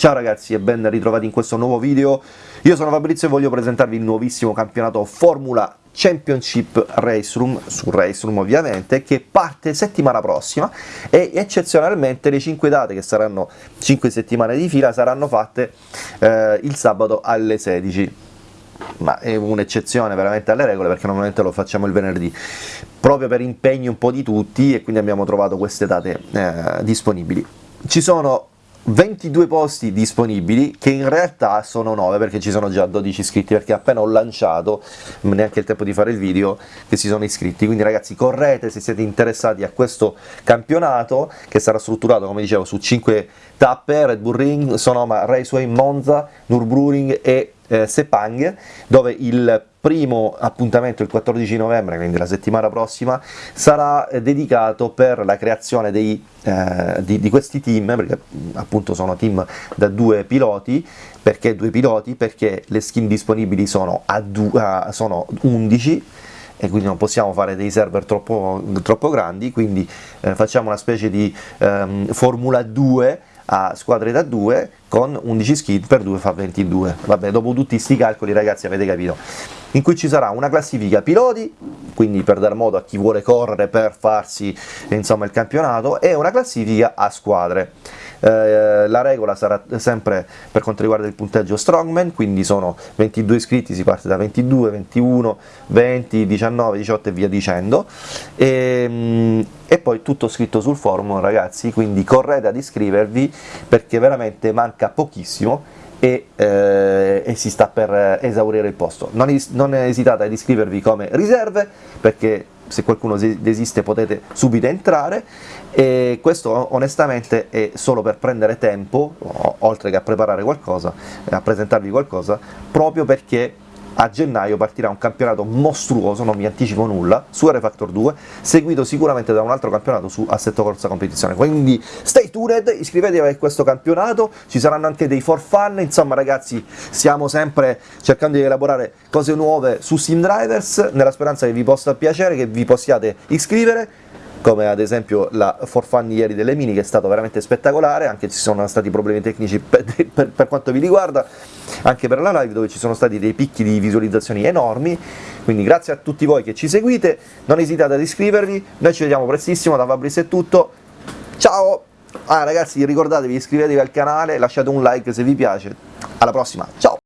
Ciao ragazzi e ben ritrovati in questo nuovo video, io sono Fabrizio e voglio presentarvi il nuovissimo campionato Formula Championship Race Room, su Race Room ovviamente, che parte settimana prossima e eccezionalmente le 5 date che saranno 5 settimane di fila saranno fatte eh, il sabato alle 16 ma è un'eccezione veramente alle regole perché normalmente lo facciamo il venerdì. Proprio per impegni un po' di tutti e quindi abbiamo trovato queste date eh, disponibili. Ci sono 22 posti disponibili che in realtà sono 9 perché ci sono già 12 iscritti perché appena ho lanciato neanche il tempo di fare il video che si sono iscritti. Quindi ragazzi correte se siete interessati a questo campionato che sarà strutturato come dicevo su 5 tappe Red Bull Ring, Sonoma Raceway, Monza, Nürburgring e eh, Sepang dove il primo appuntamento il 14 novembre, quindi la settimana prossima, sarà eh, dedicato per la creazione dei, eh, di, di, questi team, perché appunto sono team da due piloti, perché due piloti? Perché le skin disponibili sono, a uh, sono 11, e quindi non possiamo fare dei server troppo, troppo grandi, quindi eh, facciamo una specie di um, Formula 2 a squadre da 2 con 11 skid per 2 fa 22 vabbè dopo tutti questi calcoli ragazzi avete capito? In cui ci sarà una classifica piloti quindi per dar modo a chi vuole correre per farsi insomma il campionato e una classifica a squadre. Eh, la regola sarà sempre per quanto riguarda il punteggio strongman, quindi sono 22 iscritti, si parte da 22, 21, 20, 19, 18 e via dicendo, e, ehm, e poi tutto scritto sul forum ragazzi, quindi correte ad iscrivervi perché veramente manca pochissimo e, eh, e, si sta per esaurire il posto. Non, es non esitate ad iscrivervi come riserve perché se qualcuno desiste potete subito entrare e questo onestamente è solo per prendere tempo, oltre che a preparare qualcosa, a presentarvi qualcosa, proprio perché a gennaio partirà un campionato mostruoso, non vi anticipo nulla, su R Factor 2, seguito sicuramente da un altro campionato su Assetto Corsa Competizione, quindi stay tuned, iscrivetevi a questo campionato, ci saranno anche dei for fun, insomma ragazzi stiamo sempre cercando di elaborare cose nuove su Sim Drivers, nella speranza che vi possa piacere, che vi possiate iscrivere, come ad esempio la for fun ieri delle mini che è stato veramente spettacolare, anche ci sono stati problemi tecnici per, per, per, quanto vi riguarda, anche per la live dove ci sono stati dei picchi di visualizzazioni enormi, quindi grazie a tutti voi che ci seguite, non esitate ad iscrivervi, noi ci vediamo prestissimo, da Fabrizio è tutto, ciao! Ah ragazzi ricordatevi iscrivetevi al canale, lasciate un like se vi piace, alla prossima, ciao!